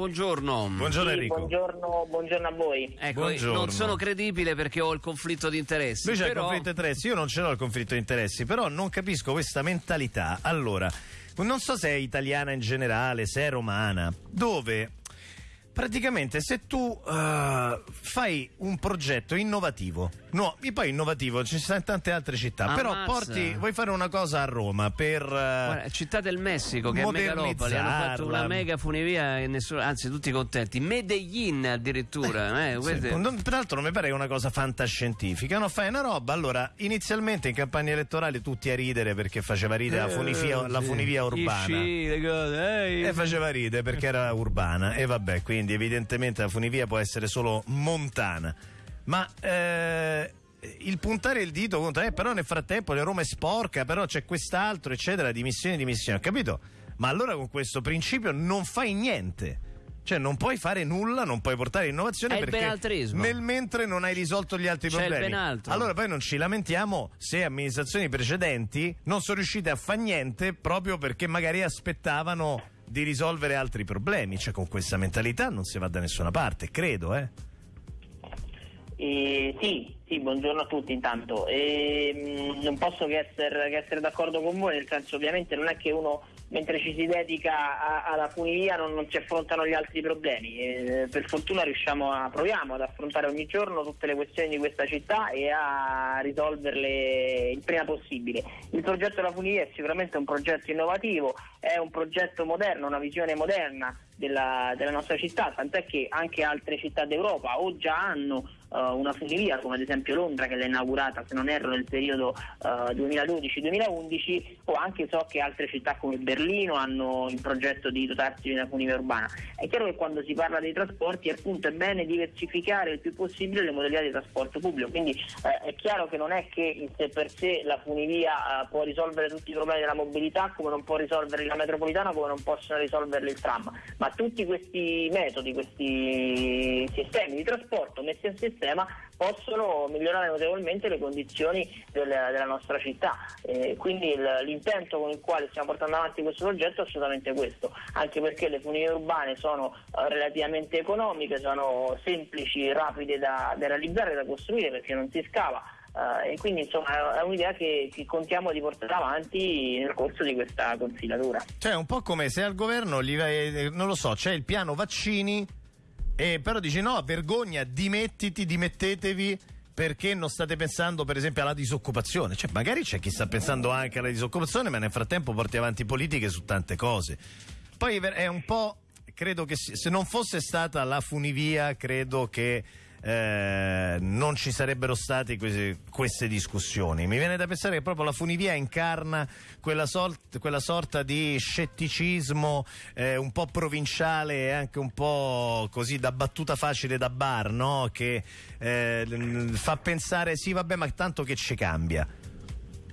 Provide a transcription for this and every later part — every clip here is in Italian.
Buongiorno. Buongiorno Sì, Enrico. buongiorno, buongiorno a voi. Ecco, Buongiorno. non sono credibile perché ho il conflitto di interessi. Lui c'ha il però... conflitto di interessi, io non ce l'ho il conflitto di interessi, però non capisco questa mentalità. Allora, non so se è italiana in generale, se è romana, dove praticamente se tu eh, fai un progetto innovativo, no, poi innovativo ci sono tante altre città, però Ammazza. porti, vuoi fare una cosa a Roma per... eh, Guarda, Città del Messico che è megalopoli hanno fatto una mega funivia e nessuno, anzi tutti contenti Medellin addirittura eh, Sì, queste- non- peraltro non mi pare una cosa fantascientifica, no? Fai una roba, allora inizialmente in campagna elettorale tutti a ridere perché faceva ridere la, funivia, la sì. funivia Gli urbana. sci, le cose, ehi. E faceva ridere perché era urbana e vabbè, quindi evidentemente la funivia può essere solo montana. Ma eh, il puntare il dito contro, eh, però nel frattempo la Roma è sporca, però c'è quest'altro, eccetera, dimissioni, dimissioni, ho capito? Ma allora con questo principio non fai niente. Cioè non puoi fare nulla, non puoi portare innovazione È perché nel mentre non hai risolto gli altri C'è problemi. Allora poi non ci lamentiamo se amministrazioni precedenti non sono riuscite a fare niente proprio perché magari aspettavano di risolvere altri problemi. Cioè con questa mentalità non si va da nessuna parte, credo, eh. Eh, sì, sì, buongiorno a tutti intanto. Eh, non posso che essere, che essere d'accordo con voi, nel senso ovviamente non è che uno mentre ci si dedica alla funivia non, non si affrontano gli altri problemi. Eh, per fortuna riusciamo a, proviamo ad affrontare ogni giorno tutte le questioni di questa città e a risolverle il prima possibile. Il progetto della funivia è sicuramente un progetto innovativo, è un progetto moderno, una visione moderna della, della nostra città, tant'è che anche altre città d'Europa o già hanno eh, una funivia, come ad esempio Londra che l'ha inaugurata, se non erro, nel periodo eh, 2012-2011, o anche so che altre città come Berlino hanno il progetto di dotarsi di una funivia urbana. È chiaro che quando si parla dei trasporti, appunto, è bene diversificare il più possibile le modalità di trasporto pubblico, quindi eh, è chiaro che non è che in sé per sé la funivia può risolvere tutti i problemi della mobilità, come non può risolverli la metropolitana, come non possono risolverli il tram, ma tutti questi metodi, questi sistemi di trasporto messi a sistema possono migliorare notevolmente le condizioni del- della nostra città. Eh, quindi il- l'intento con il quale stiamo portando avanti questo progetto è assolutamente questo, anche perché le funivie urbane sono eh, relativamente economiche, sono semplici, rapide da, da realizzare, da costruire perché non si scava. eh, e quindi insomma è un'idea che, che contiamo di portare avanti nel corso di questa consigliatura. Cioè un po' come se al governo gli vai- non lo so, c'è il piano vaccini e però dici no, vergogna, dimettiti, dimettetevi perché non state pensando per esempio alla disoccupazione. Cioè magari c'è chi sta pensando anche alla disoccupazione, ma nel frattempo porti avanti politiche su tante cose. Poi è un po' credo che se non fosse stata la funivia, credo che eh, non ci sarebbero state queste, queste discussioni. Mi viene da pensare che proprio la funivia incarna quella, sol- quella sorta di scetticismo eh, un po' provinciale e anche un po' così da battuta facile da bar, no? Che eh, fa pensare sì, vabbè, ma tanto che ci cambia.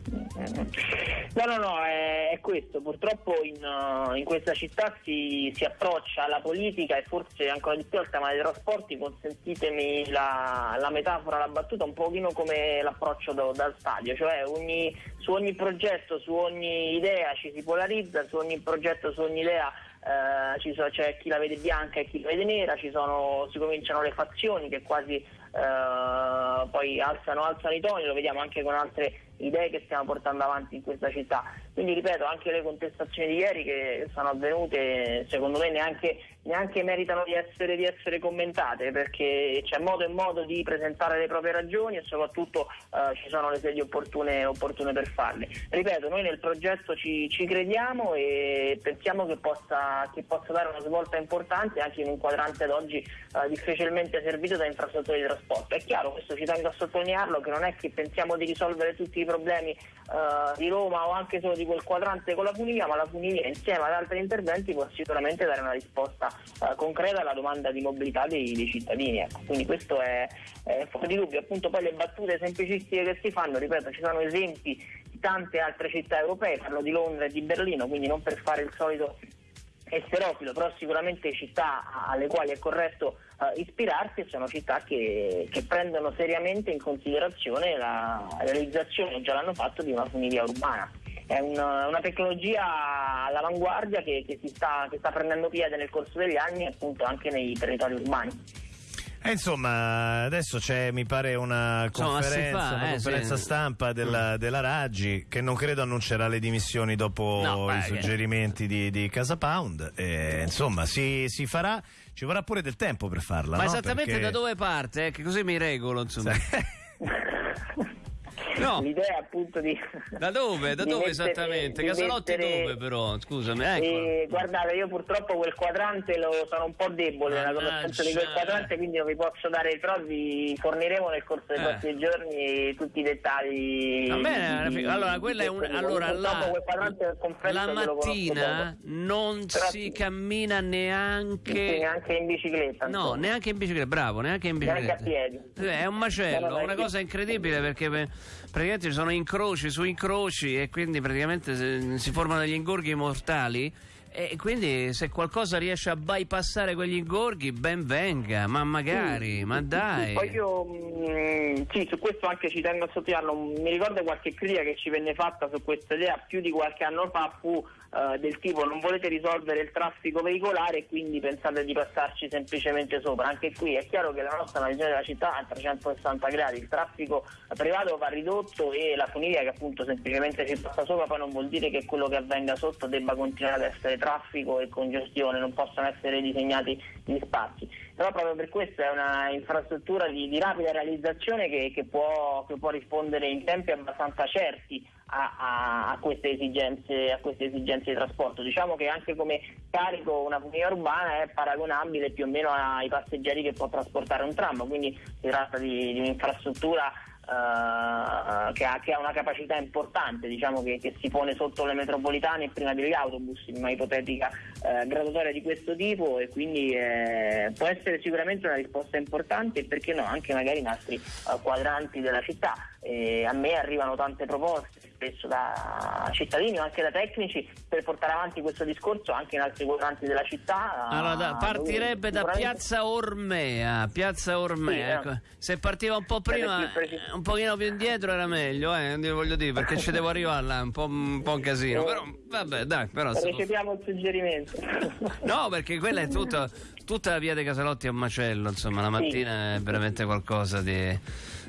No, no, no, è, è questo. Purtroppo in, uh, in questa città si, si approccia alla politica e forse ancora di più al tema dei trasporti, consentitemi la, la metafora, la battuta, un pochino come l'approccio da- dal stadio, cioè ogni- su ogni progetto, su ogni idea ci si polarizza, su ogni progetto, su ogni idea eh, so- c'è chi la vede bianca e chi la vede nera, sono, si cominciano le fazioni che quasi eh, poi alzano, alzano i toni, lo vediamo anche con altre idee che stiamo portando avanti in questa città. Quindi ripeto, anche le contestazioni di ieri che sono avvenute, secondo me neanche, neanche meritano di essere, di essere commentate, perché c'è modo e modo di presentare le proprie ragioni e soprattutto eh, ci sono le sedi opportune, opportune per farle. Ripeto, noi nel progetto ci, ci crediamo e pensiamo che possa, che possa dare una svolta importante anche in un quadrante ad oggi eh, difficilmente servito da infrastrutture di trasporto. È chiaro, questo ci tengo a sottolinearlo, che non è che pensiamo di risolvere tutti i problemi eh, di Roma o anche solo di quel quadrante con la funivia, ma la funivia insieme ad altri interventi può sicuramente dare una risposta eh, concreta alla domanda di mobilità dei, dei cittadini. ecco. Quindi questo è, è fuori di dubbio. Appunto poi le battute semplicistiche che si fanno, ripeto, ci sono esempi di tante altre città europee, parlo di Londra e di Berlino, quindi non per fare il solito esterofilo, però sicuramente città alle quali è corretto eh, ispirarsi sono città che, che prendono seriamente in considerazione la realizzazione, già l'hanno fatto, di una funivia urbana. è un, una tecnologia all'avanguardia che, che, sta, che sta prendendo piede nel corso degli anni appunto anche nei territori urbani. Eh, insomma, adesso c'è, mi pare, una conferenza, fa, una eh, conferenza sì. stampa della, Mm. della Raggi che non credo annuncerà le dimissioni dopo No, i beh, suggerimenti di, di Casa Pound. E, insomma, si, si farà, ci vorrà pure del tempo per farla. Ma no? esattamente Perché- da dove parte? eh? Che così mi regolo, insomma. No. L'idea appunto di... Da dove? Da dove mettere- esattamente? Casalotti mettere- dove però? Scusami, ecco. E, guardate, io purtroppo quel quadrante lo sono un po' debole nella conoscenza di quel quadrante, quindi non vi posso dare, però vi forniremo nel corso dei Eh. prossimi giorni tutti i dettagli. Va bene, di- allora quella è un, allora la, quel quadrante confesso la mattina non Però si cammina Sì, neanche neanche in bicicletta. No, insomma. neanche in bicicletta, bravo, neanche in Neanche bicicletta. a piedi. Eh, È un macello, una cosa incredibile perché eh, praticamente ci sono incroci su incroci e quindi praticamente si, formano degli ingorghi mortali e quindi se qualcosa riesce a bypassare quegli ingorghi ben venga, ma magari, ma dai. Poi io mm, sì, su questo anche ci tengo a sottolinearlo. Mi ricordo qualche critica che ci venne fatta su questa idea più di qualche anno fa fu eh, del tipo non volete risolvere il traffico veicolare e quindi pensate di passarci semplicemente sopra. Anche qui è chiaro che la nostra è una visione della città a 360 gradi, il traffico privato va ridotto e la funivia che appunto semplicemente ci passa sopra poi non vuol dire che quello che avvenga sotto debba continuare ad essere traffico e congestione, non possono essere disegnati gli spazi. Però proprio per questo è una infrastruttura di, di rapida realizzazione che, che può, che può rispondere in tempi abbastanza certi a, a- a queste esigenze, a queste esigenze di trasporto. Diciamo che anche come carico una funivia urbana è paragonabile più o meno ai passeggeri che può trasportare un tram, quindi si tratta di, di un'infrastruttura eh, che, ha, che ha una capacità importante, diciamo che, che si pone sotto le metropolitane prima degli autobus in una ipotetica eh, graduatoria di questo tipo e quindi eh, può essere sicuramente una risposta importante e perché no anche magari in altri eh, quadranti della città. E a me arrivano tante proposte spesso da cittadini o anche da tecnici per portare avanti questo discorso anche in altri quadranti della città. Allora, da- dove partirebbe da Piazza Ormea, Piazza Ormea. Sì, eh. ecco. Se partiva un po' prima, eh, un pochino più indietro era meglio, eh, voglio dire, perché ci devo arrivare là, un po', un po' un casino. Però, vabbè, dai, però... Recepiamo il suggerimento. No, perché quella è tutta, tutta la via dei Casalotti un macello, insomma, la mattina è veramente qualcosa di,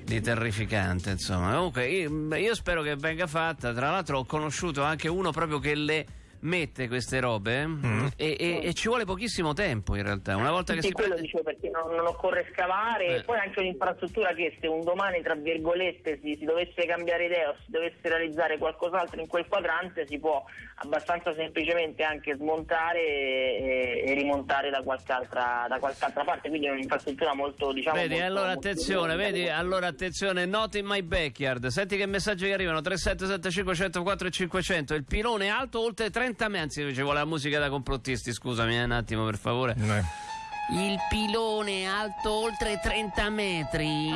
di terrificante, insomma. Comunque, io, io spero che venga fatta. Tra l'altro ho conosciuto anche uno proprio che le mette queste robe eh, e, e- e ci vuole pochissimo tempo in realtà. Una volta che Sì, si quello prende... dicevo perché non, non occorre scavare Eh. e poi anche un'infrastruttura che se un domani tra virgolette si, si dovesse cambiare idea o si dovesse realizzare qualcos'altro in quel quadrante si può abbastanza semplicemente anche smontare e, e rimontare da qualche, altra, da qualche altra parte quindi è un'infrastruttura molto diciamo Vedi, molto- allora molto attenzione, vedi, allora attenzione, not in my backyard. Senti che messaggi che arrivano: 3775 104 e 500. Il pilone alto oltre 30 metri. Anzi, ci vuole la musica da complottisti, scusami eh, un attimo per favore. Eh. Il pilone alto oltre 30 metri.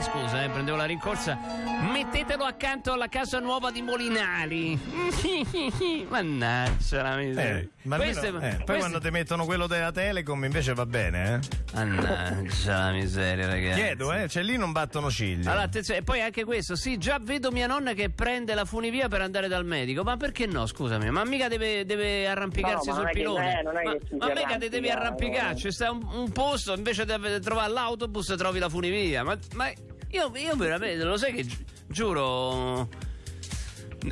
Scusa, eh, prendevo la rincorsa. Mettetelo accanto alla casa nuova di Molinari. Mannaggia la miseria. Eh, ma almeno- Queste- eh, poi queste- quando ti mettono quello della Telecom invece va bene, eh? Mannaggia la miseria, ragazzi. Chiedo, eh? Cioè lì non battono ciglia. Allora, attenzione, e poi anche questo, sì, già vedo mia nonna che prende la funivia per andare dal medico, ma perché no, scusami, ma mica deve, deve arrampicarsi No, ma sul che- pilone. eh, non è ma che si ma mica devi no. Arrampicarci, sta un, un posto, invece di trovare l'autobus trovi la funivia, ma, ma io, io veramente, lo sai che gi- giuro,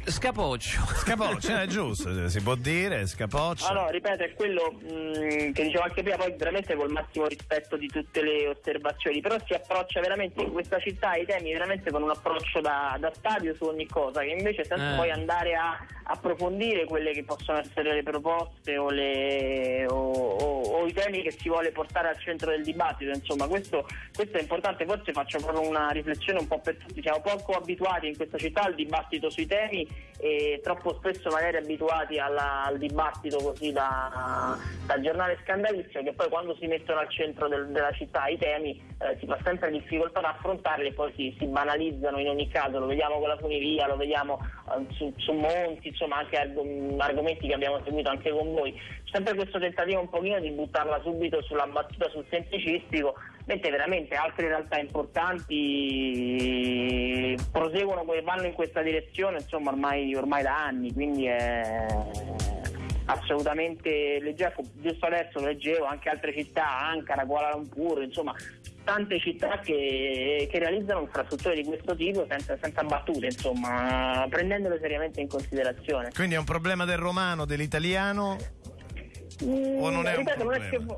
scapoccio. Scapoccia, è giusto, si può dire, scapoccia. Ah no, ripeto, è quello mh, che dicevo anche prima, poi veramente col massimo rispetto di tutte le osservazioni, però si approccia veramente in questa città ai temi veramente con un approccio da, da stadio su ogni cosa, che invece senza Eh. poi andare a approfondire quelle che possono essere le proposte o, le- o- o- o i temi che si vuole portare al centro del dibattito, insomma questo, questo è importante, forse faccio proprio una riflessione un po' per tutti, siamo poco abituati in questa città al dibattito sui temi e troppo spesso magari abituati alla- al dibattito così da, da giornale scandalizio che poi quando si mettono al centro del- della città i temi eh, si fa sempre difficoltà ad affrontarli e poi si, si banalizzano in ogni caso, lo vediamo con la funivia, lo vediamo eh, su, su Monti, insomma anche arg- argomenti che abbiamo seguito anche con voi. Sempre questo tentativo un pochino di buttarla subito sulla battuta sul semplicistico mentre veramente altre realtà importanti proseguono, vanno in questa direzione insomma ormai, ormai da anni, quindi è assolutamente leggevo, giusto adesso leggevo anche altre città, Ankara, Kuala Lumpur, insomma tante città che, che realizzano infrastrutture di questo tipo senza, senza battute, insomma, prendendole seriamente in considerazione. Quindi è un problema del romano, dell'italiano? Mm, o non è ripeto, un problema?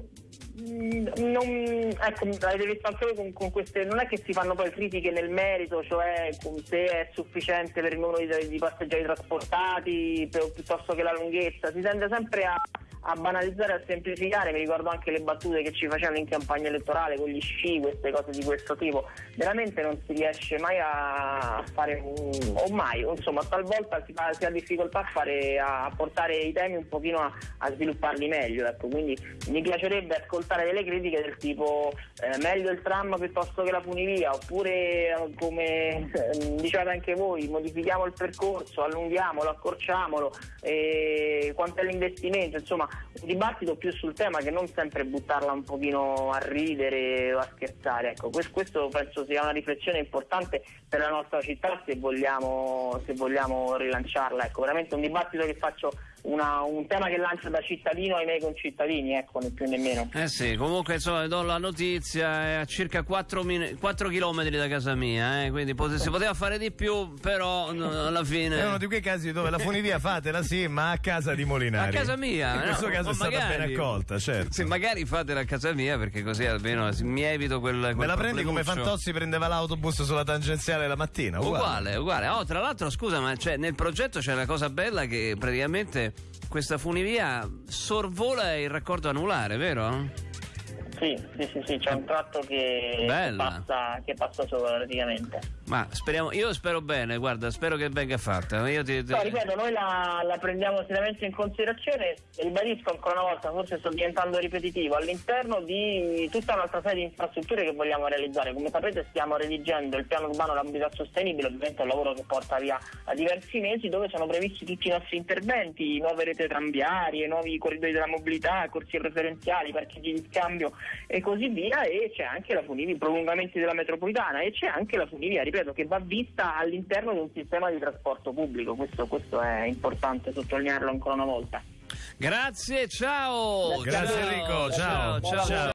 Non ecco, avete visto anche voi con, con, queste, non è che si fanno poi critiche nel merito, cioè se è sufficiente per il numero di, di passeggeri trasportati piuttosto che la lunghezza, si tende sempre a, a banalizzare a semplificare, mi ricordo anche le battute che ci facevano in campagna elettorale con gli sci, queste cose di questo tipo, veramente non si riesce mai a fare, o mai, insomma talvolta si, fa, si, ha difficoltà a, fare, a portare i temi un pochino a, a svilupparli meglio, ecco. quindi mi piacerebbe ascoltare delle critiche del tipo eh, meglio il tram piuttosto che la funivia, oppure eh, come eh, dicevate anche voi, modifichiamo il percorso, allunghiamolo, accorciamolo, eh, quanto è l'investimento, insomma un dibattito più sul tema che non sempre buttarla un pochino a ridere o a scherzare. Ecco, questo penso sia una riflessione importante per la nostra città se vogliamo, se vogliamo rilanciarla. Ecco, veramente un dibattito che faccio una, un tema che lancia da cittadino ai miei concittadini, ecco, né più né meno. Eh sì, comunque insomma do la notizia, è a circa 4, min- 4 km da casa mia, eh, quindi pot- si poteva fare di più, però no, alla fine... È uno di quei casi dove la funivia fatela sì, ma a casa di Molinari. A casa mia. In questo no, caso è stata magari, ben accolta, certo. Sì, magari fatela a casa mia perché così almeno mi evito quel... quel Me la prendi come Fantozzi prendeva l'autobus sulla tangenziale la mattina? Uguale, uguale. uguale. Oh, tra l'altro scusa, ma cioè, nel progetto c'è la cosa bella che praticamente questa funivia sorvola il raccordo anulare, vero? Sì, sì, sì, sì, c'è un tratto che, che, passa, che passa sopra praticamente. Ma speriamo, io spero bene, guarda, spero che venga fatta. Io ti, ti... No, ripeto, noi la, la, prendiamo seriamente in considerazione, ribadisco ancora una volta, forse sto diventando ripetitivo, all'interno di tutta un'altra serie di infrastrutture che vogliamo realizzare. Come sapete stiamo redigendo il piano urbano della mobilità sostenibile, ovviamente è un lavoro che porta via a diversi mesi, dove sono previsti tutti i nostri interventi, nuove rete tranviarie, nuovi corridoi della mobilità, corsie preferenziali, parcheggi di scambio e così via, e c'è anche la Funivia, i prolungamenti della metropolitana e c'è anche la Funivia, ripeto, ripeto, che va vista all'interno di un sistema di trasporto pubblico, questo, questo è importante sottolinearlo ancora una volta. Grazie, ciao! Grazie Enrico, ciao. ciao. ciao. ciao.